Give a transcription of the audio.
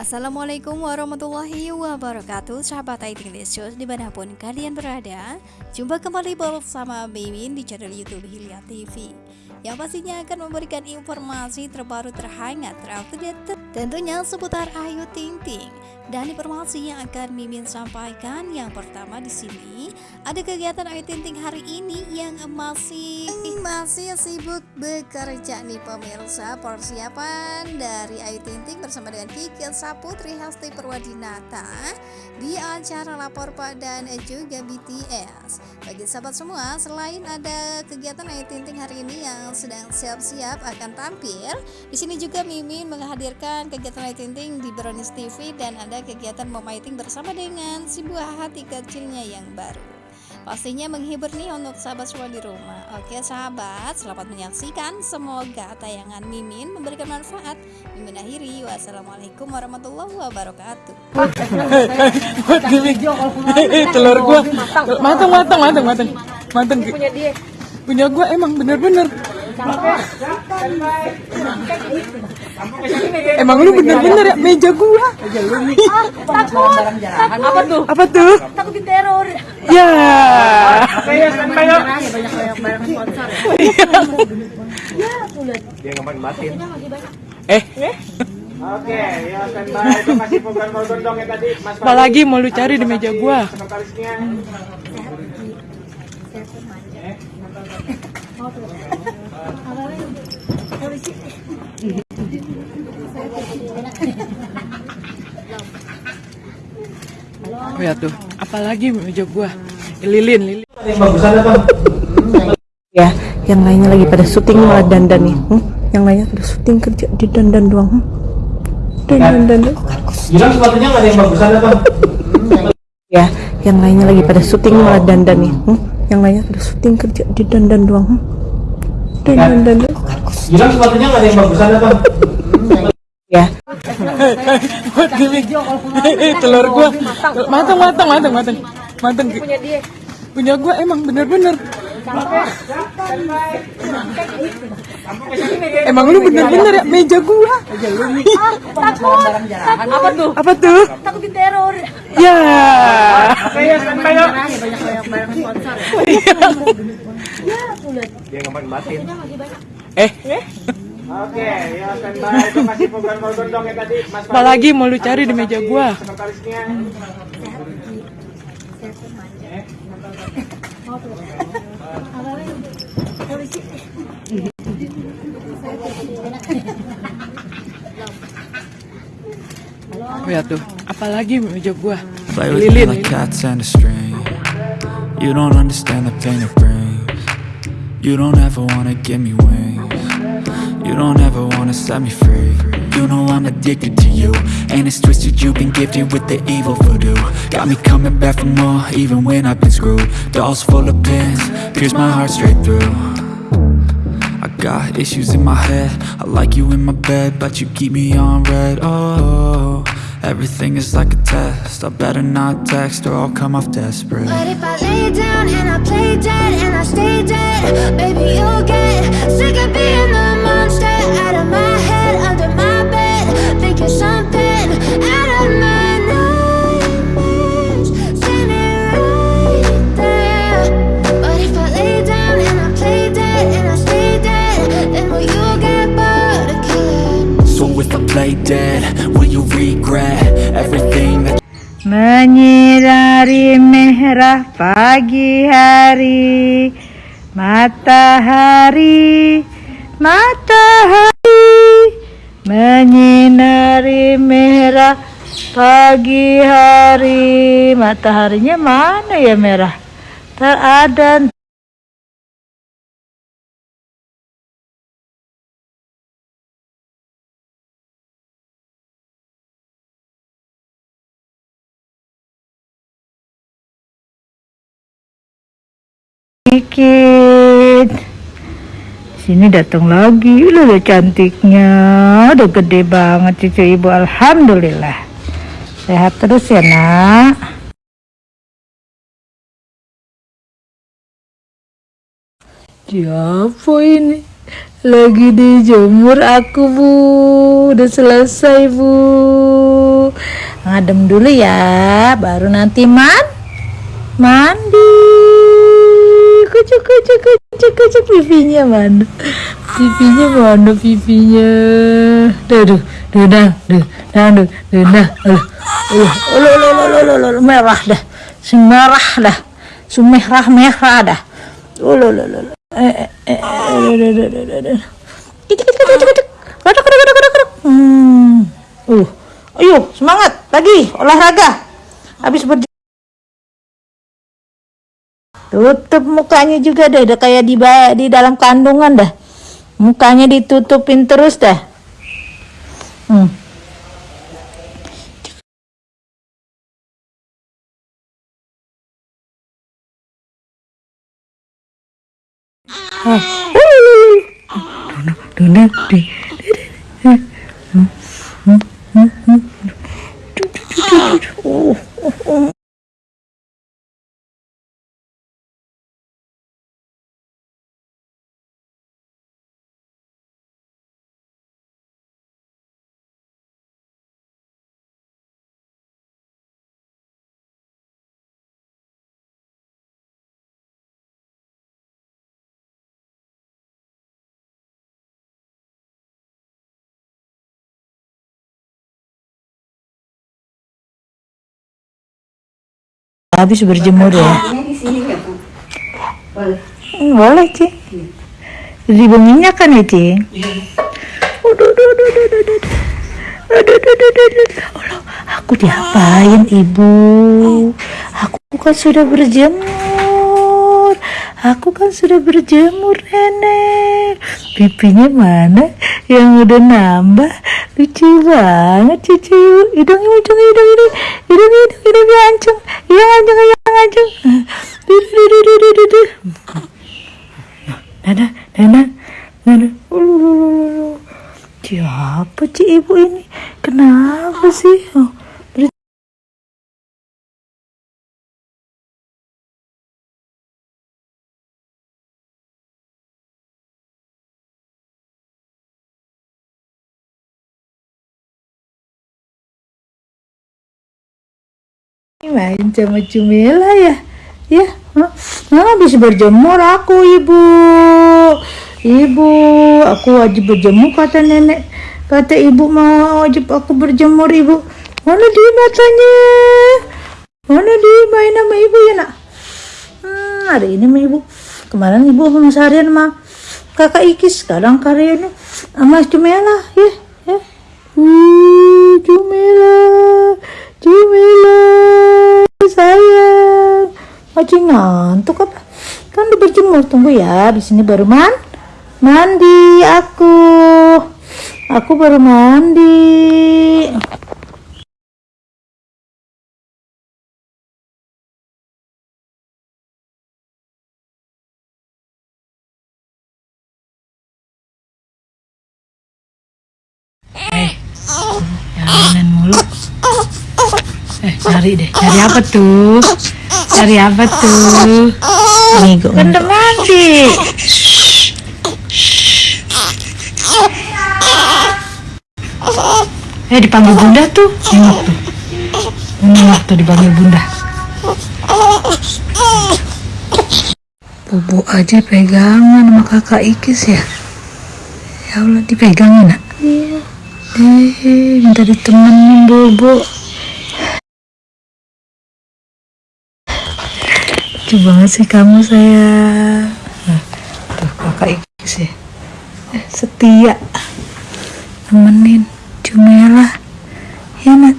Assalamualaikum warahmatullahi wabarakatuh Sahabat IT Delicious di mana pun kalian berada. Jumpa kembali bersama Mimin di channel Youtube Hilya TV Yang pastinya akan memberikan informasi terbaru terhangat terupdate Tentunya seputar Ayu Ting Ting dan informasi yang akan Mimin sampaikan yang pertama di sini ada kegiatan Ayu Ting Ting hari ini yang masih masih sibuk bekerja nih pemirsa persiapan dari Ayu Ting Ting bersama dengan Kiki Saputri Hasti Perwadinata di acara lapor Pak dan juga BTS. Bagi sahabat semua, selain ada kegiatan Ayu Ting Ting hari ini yang sedang siap-siap akan tampil, di sini juga Mimin menghadirkan kegiatan Ayu Ting Ting di Brownies TV dan ada kegiatan memating bersama dengan si buah hati kecilnya yang baru. Pastinya menghibur nih untuk sahabat semua di rumah. Oke sahabat selamat menyaksikan. Semoga tayangan Mimin memberikan manfaat. Mimin akhiri. Wassalamualaikum warahmatullahi wabarakatuh. Telur gua. Matang matang matang matang matang punya dia. Punya gua emang bener-bener Emang lu bener-bener ya meja gua. takut. Apa tuh? Apa tuh? Takut diteror. Ya. Banyak banyak barang sponsor ya. Dia ngapain batin. Eh, Oke, ya standby itu masih program dong ya tadi Mas apa lagi mau lu cari di meja gua? Sekretarisnya. Oh ya tuh, apa lagi meja gua? Lilin, lilin. Yang bagusan apa? ya yang lainnya lagi pada syuting malah dandan nih hmm? yang lainnya pada syuting kerja di dandan doang hmm? dandan dandan Bilang sepatunya nggak ada yang bagusan apa? ya yang lainnya lagi pada syuting malah dandan nih hmm? Yang lainnya pada syuting kerja di dandan doang hmm? dandan dandan Bilang sepatunya nggak ada yang bagusan apa? ya Buat gimmick. telur gua matang matang matang matang matang Punya dia. punya gua emang bener-bener emang lu bener-bener ya meja gua Takut. Apa tuh? apa tuh Takut diteror. ya ya standby ya. Banyak barang sponsor ya. Dia ngapain batin. eh Oke, ya standby itu masih program dong ya tadi Mas apa lagi mau lu cari di meja gua Sekretarisnya. oh ya tuh apa lagi meja gua? Play with me lilin, like lilin. cats and a string. You don't understand the pain it brings. You don't ever wanna give me wings You don't ever wanna set me free. You know I'm addicted to you. And it's twisted you've been gifted with the evil voodoo. Got me coming back for more even when I've been screwed. Dolls full of pins, pierce my heart straight through. I got issues in my head. I like you in my bed But you keep me on red. Oh, everything is like a test. I better not text or I'll come off desperate. But if I lay down and I play dead and I stay dead, baby, you'll get sick of being the monster out of my Menyinari merah pagi hari Matahari Matahari Menyinari merah pagi hari Mataharinya mana ya merah? Tak ada sedikit sini datang lagi. Udah cantiknya. Udah gede banget cucu ibu. Alhamdulillah. Sehat terus ya nak. Siapa ini? Lagi dijemur aku bu. Udah selesai bu. Ngadem dulu ya, baru nanti man mandi. Kucuk kucuk kucuk kucuk pipinya mana? Pipinya mana pipinya? Duh duh duh dah duh dah duh duh dah. Uh, uh, ulu, ulu, merah dah. Si merah dah. Sumerah merah dah. Ulu, ulu. ulu. Eh, eh, eh, eh. Hmm. Uh. Ayo, semangat lagi olahraga. Habis ber Tutup mukanya juga deh, udah kayak di di dalam kandungan dah. Mukanya ditutupin terus dah. Hmm. Ah. Habis berjemur ya. Hmm, boleh Cing. Ribu minyak kan ya Cing? Aduh, aduh, aduh, aduh, aduh, aduh. Aduh, aduh, aduh, aduh, aduh. Allah, aku diapain ibu? Aku kan sudah berjemur. Aku kan sudah berjemur nenek. Pipinya mana yang udah nambah? Lucu banget cucu. Hidung, hidung, hidung, hidung, hidung, hidung, hidung, hidung, ancung, hidung, ancung, hidung, ancung. Duh, duh, duh, duh, duh, duh, duh. Nana, Nana, Nana. Ulu, ulu, ulu, ulu. Siapa sih ibu ini? Kenapa sih? Oh, ber- main sama Cumela ya? Ya? Nah, habis berjemur aku ibu. Ibu aku wajib berjemur kata nenek. Kata ibu mau wajib aku berjemur ibu. Mana dia matanya? Mana dia main sama ibu ya nak? Hmm, hari ini sama ibu. Kemarin ibu sama seharian sama kakak Ikis sekarang karyanya sama Cumela ya ya. Uh, Cumela Cumela masih ngantuk apa kan udah berjemur tunggu ya di sini baru man mandi aku aku baru mandi eh jangan mulu Eh, cari deh. Cari apa tuh? Cari apa tuh? Kan udah mandi. Eh, dipanggil bunda tuh. Nengok tuh. Nengok tuh dipanggil bunda. Bobo aja pegangan sama kakak Ikis ya. Ya Allah, dipegangin nak? Iya. Eh, minta ditemenin Bobo. Lucu banget sih kamu sayang. Nah, tuh kakak Ikis ya eh, setia. Temenin Cumela ya nak